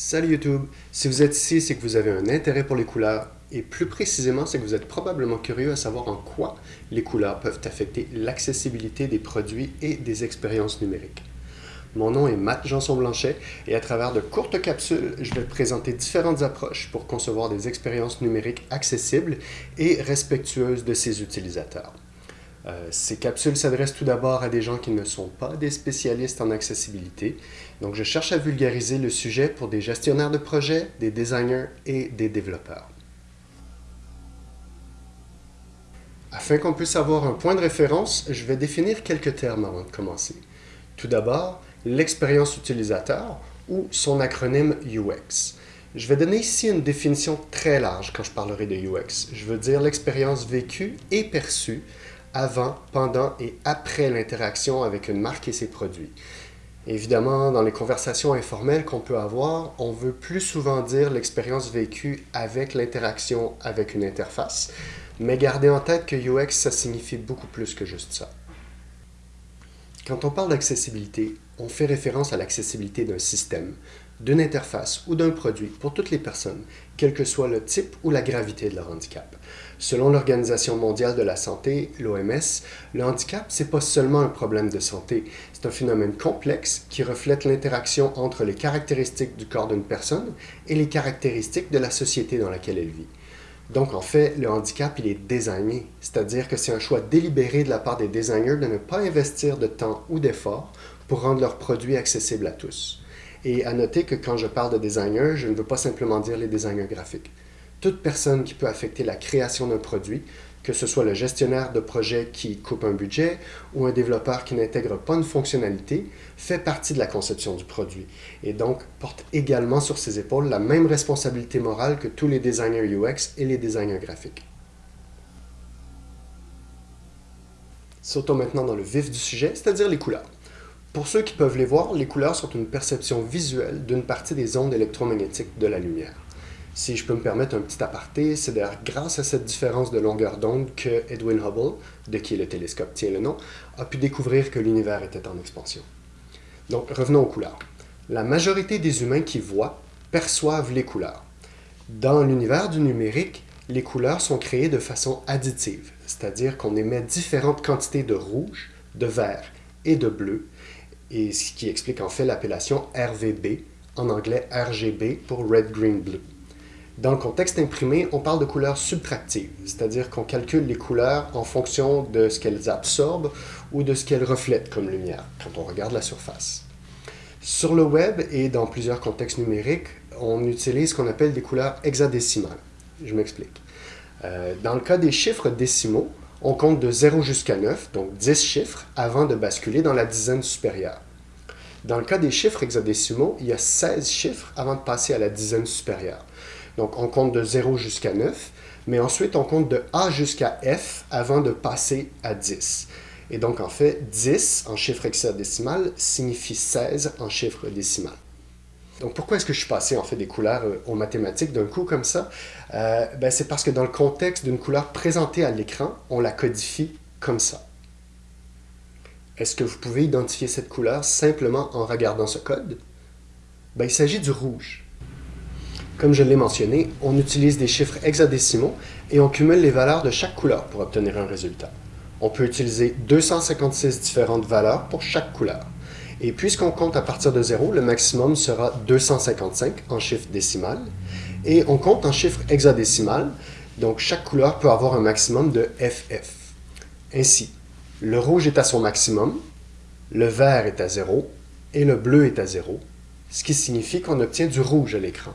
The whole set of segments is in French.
Salut YouTube! Si vous êtes ici, c'est que vous avez un intérêt pour les couleurs et plus précisément, c'est que vous êtes probablement curieux à savoir en quoi les couleurs peuvent affecter l'accessibilité des produits et des expériences numériques. Mon nom est Matt Janson-Blanchet et à travers de courtes capsules, je vais présenter différentes approches pour concevoir des expériences numériques accessibles et respectueuses de ses utilisateurs. Euh, ces capsules s'adressent tout d'abord à des gens qui ne sont pas des spécialistes en accessibilité. Donc, je cherche à vulgariser le sujet pour des gestionnaires de projets, des designers et des développeurs. Afin qu'on puisse avoir un point de référence, je vais définir quelques termes avant de commencer. Tout d'abord, l'expérience utilisateur ou son acronyme UX. Je vais donner ici une définition très large quand je parlerai de UX. Je veux dire l'expérience vécue et perçue avant, pendant et après l'interaction avec une marque et ses produits. Évidemment, dans les conversations informelles qu'on peut avoir, on veut plus souvent dire l'expérience vécue avec l'interaction avec une interface, mais gardez en tête que UX, ça signifie beaucoup plus que juste ça. Quand on parle d'accessibilité, on fait référence à l'accessibilité d'un système, d'une interface ou d'un produit pour toutes les personnes, quel que soit le type ou la gravité de leur handicap. Selon l'Organisation mondiale de la santé, l'OMS, le handicap, c'est pas seulement un problème de santé, c'est un phénomène complexe qui reflète l'interaction entre les caractéristiques du corps d'une personne et les caractéristiques de la société dans laquelle elle vit. Donc, en fait, le handicap, il est désigné, c'est-à-dire que c'est un choix délibéré de la part des designers de ne pas investir de temps ou d'efforts pour rendre leurs produits accessibles à tous. Et à noter que quand je parle de designer, je ne veux pas simplement dire les designers graphiques. Toute personne qui peut affecter la création d'un produit, que ce soit le gestionnaire de projet qui coupe un budget ou un développeur qui n'intègre pas une fonctionnalité, fait partie de la conception du produit et donc porte également sur ses épaules la même responsabilité morale que tous les designers UX et les designers graphiques. Sautons maintenant dans le vif du sujet, c'est-à-dire les couleurs. Pour ceux qui peuvent les voir, les couleurs sont une perception visuelle d'une partie des ondes électromagnétiques de la lumière. Si je peux me permettre un petit aparté, c'est d'ailleurs grâce à cette différence de longueur d'onde que Edwin Hubble, de qui le télescope tient le nom, a pu découvrir que l'univers était en expansion. Donc revenons aux couleurs. La majorité des humains qui voient perçoivent les couleurs. Dans l'univers du numérique, les couleurs sont créées de façon additive, c'est-à-dire qu'on émet différentes quantités de rouge, de vert et de bleu, et ce qui explique en fait l'appellation RVB, en anglais RGB pour Red, Green, Blue. Dans le contexte imprimé, on parle de couleurs subtractives, c'est-à-dire qu'on calcule les couleurs en fonction de ce qu'elles absorbent ou de ce qu'elles reflètent comme lumière, quand on regarde la surface. Sur le web et dans plusieurs contextes numériques, on utilise ce qu'on appelle des couleurs hexadécimales. Je m'explique. Euh, dans le cas des chiffres décimaux, on compte de 0 jusqu'à 9, donc 10 chiffres, avant de basculer dans la dizaine supérieure. Dans le cas des chiffres hexadécimaux, il y a 16 chiffres avant de passer à la dizaine supérieure. Donc on compte de 0 jusqu'à 9, mais ensuite on compte de A jusqu'à F avant de passer à 10. Et donc en fait, 10 en chiffre hexadécimal signifie 16 en chiffre décimal. Donc pourquoi est-ce que je suis passé en fait des couleurs euh, aux mathématiques d'un coup comme ça? Euh, ben, C'est parce que dans le contexte d'une couleur présentée à l'écran, on la codifie comme ça. Est-ce que vous pouvez identifier cette couleur simplement en regardant ce code? Ben, Il s'agit du rouge. Comme je l'ai mentionné, on utilise des chiffres hexadécimaux et on cumule les valeurs de chaque couleur pour obtenir un résultat. On peut utiliser 256 différentes valeurs pour chaque couleur. Et puisqu'on compte à partir de 0, le maximum sera 255 en chiffre décimal. Et on compte en chiffre hexadécimal, donc chaque couleur peut avoir un maximum de FF. Ainsi, le rouge est à son maximum, le vert est à 0 et le bleu est à 0, ce qui signifie qu'on obtient du rouge à l'écran.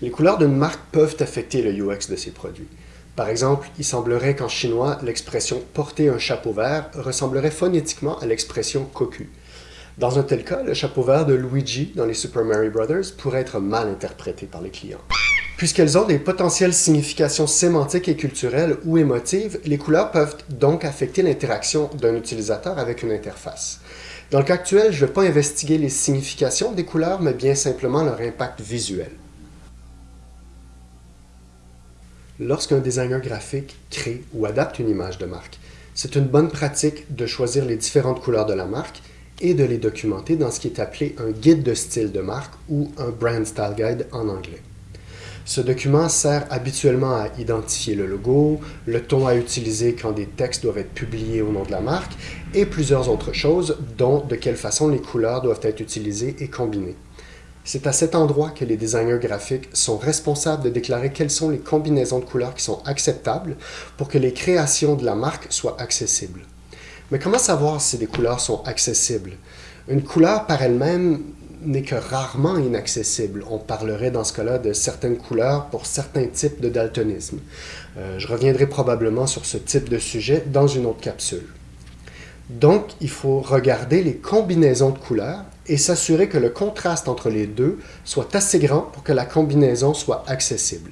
Les couleurs d'une marque peuvent affecter le UX de ses produits. Par exemple, il semblerait qu'en chinois, l'expression « porter un chapeau vert » ressemblerait phonétiquement à l'expression « cocu ». Dans un tel cas, le chapeau vert de Luigi dans les Super Mario Bros. pourrait être mal interprété par les clients. Puisqu'elles ont des potentielles significations sémantiques et culturelles ou émotives, les couleurs peuvent donc affecter l'interaction d'un utilisateur avec une interface. Dans le cas actuel, je ne vais pas investiguer les significations des couleurs, mais bien simplement leur impact visuel. Lorsqu'un designer graphique crée ou adapte une image de marque, c'est une bonne pratique de choisir les différentes couleurs de la marque et de les documenter dans ce qui est appelé un guide de style de marque ou un Brand Style Guide en anglais. Ce document sert habituellement à identifier le logo, le ton à utiliser quand des textes doivent être publiés au nom de la marque et plusieurs autres choses, dont de quelle façon les couleurs doivent être utilisées et combinées. C'est à cet endroit que les designers graphiques sont responsables de déclarer quelles sont les combinaisons de couleurs qui sont acceptables pour que les créations de la marque soient accessibles. Mais comment savoir si des couleurs sont accessibles? Une couleur par elle-même n'est que rarement inaccessible. On parlerait dans ce cas-là de certaines couleurs pour certains types de daltonisme. Euh, je reviendrai probablement sur ce type de sujet dans une autre capsule. Donc, il faut regarder les combinaisons de couleurs et s'assurer que le contraste entre les deux soit assez grand pour que la combinaison soit accessible.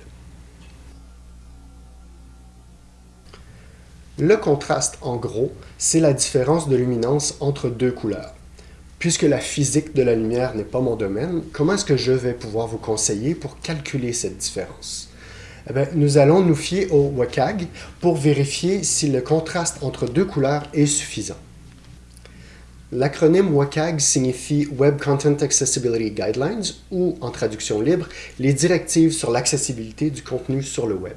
Le contraste, en gros, c'est la différence de luminance entre deux couleurs. Puisque la physique de la lumière n'est pas mon domaine, comment est-ce que je vais pouvoir vous conseiller pour calculer cette différence? Eh nous allons nous fier au WCAG pour vérifier si le contraste entre deux couleurs est suffisant. L'acronyme WCAG signifie Web Content Accessibility Guidelines ou, en traduction libre, les directives sur l'accessibilité du contenu sur le web.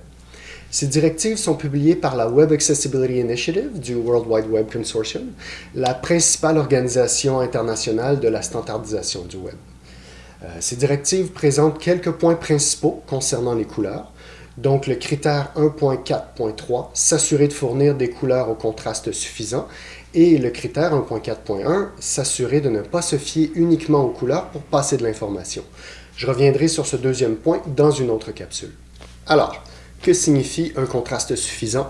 Ces directives sont publiées par la Web Accessibility Initiative du World Wide Web Consortium, la principale organisation internationale de la standardisation du web. Euh, ces directives présentent quelques points principaux concernant les couleurs. Donc le critère 1.4.3, s'assurer de fournir des couleurs au contraste suffisant, et le critère 1.4.1, s'assurer de ne pas se fier uniquement aux couleurs pour passer de l'information. Je reviendrai sur ce deuxième point dans une autre capsule. Alors, que signifie un contraste suffisant?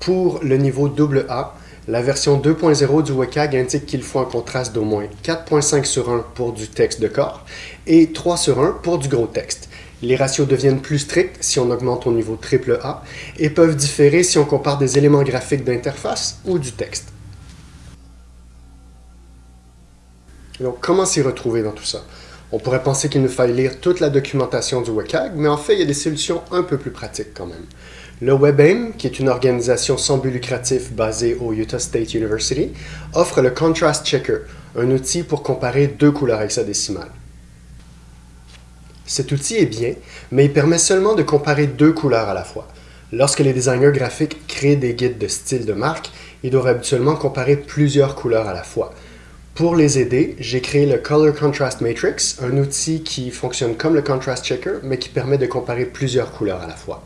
Pour le niveau AA, la version 2.0 du WCAG indique qu'il faut un contraste d'au moins 4.5 sur 1 pour du texte de corps et 3 sur 1 pour du gros texte. Les ratios deviennent plus stricts si on augmente au niveau AAA et peuvent différer si on compare des éléments graphiques d'interface ou du texte. Donc, comment s'y retrouver dans tout ça? On pourrait penser qu'il nous faille lire toute la documentation du WCAG, mais en fait, il y a des solutions un peu plus pratiques quand même. Le WebAIM, qui est une organisation sans but lucratif basée au Utah State University, offre le Contrast Checker, un outil pour comparer deux couleurs hexadécimales. Cet outil est bien, mais il permet seulement de comparer deux couleurs à la fois. Lorsque les designers graphiques créent des guides de style de marque, ils doivent habituellement comparer plusieurs couleurs à la fois. Pour les aider, j'ai créé le Color Contrast Matrix, un outil qui fonctionne comme le Contrast Checker, mais qui permet de comparer plusieurs couleurs à la fois.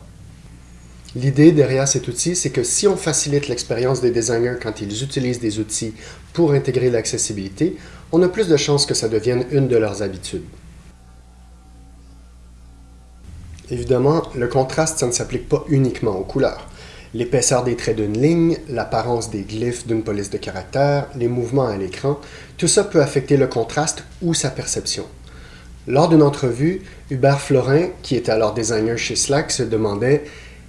L'idée derrière cet outil, c'est que si on facilite l'expérience des designers quand ils utilisent des outils pour intégrer l'accessibilité, on a plus de chances que ça devienne une de leurs habitudes. Évidemment, le contraste, ça ne s'applique pas uniquement aux couleurs l'épaisseur des traits d'une ligne, l'apparence des glyphes d'une police de caractère, les mouvements à l'écran, tout ça peut affecter le contraste ou sa perception. Lors d'une entrevue, Hubert Florin, qui était alors designer chez Slack, se demandait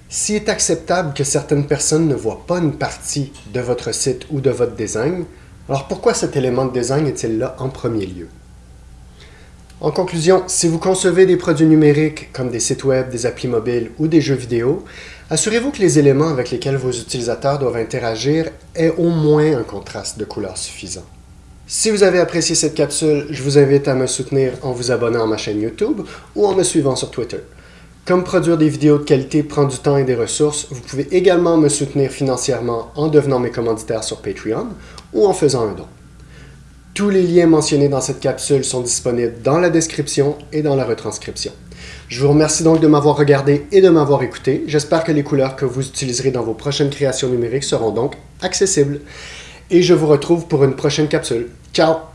s'il est acceptable que certaines personnes ne voient pas une partie de votre site ou de votre design, alors pourquoi cet élément de design est-il là en premier lieu? En conclusion, si vous concevez des produits numériques comme des sites web, des applis mobiles ou des jeux vidéo, assurez-vous que les éléments avec lesquels vos utilisateurs doivent interagir aient au moins un contraste de couleur suffisant. Si vous avez apprécié cette capsule, je vous invite à me soutenir en vous abonnant à ma chaîne YouTube ou en me suivant sur Twitter. Comme produire des vidéos de qualité prend du temps et des ressources, vous pouvez également me soutenir financièrement en devenant mes commanditaires sur Patreon ou en faisant un don. Tous les liens mentionnés dans cette capsule sont disponibles dans la description et dans la retranscription. Je vous remercie donc de m'avoir regardé et de m'avoir écouté. J'espère que les couleurs que vous utiliserez dans vos prochaines créations numériques seront donc accessibles. Et je vous retrouve pour une prochaine capsule. Ciao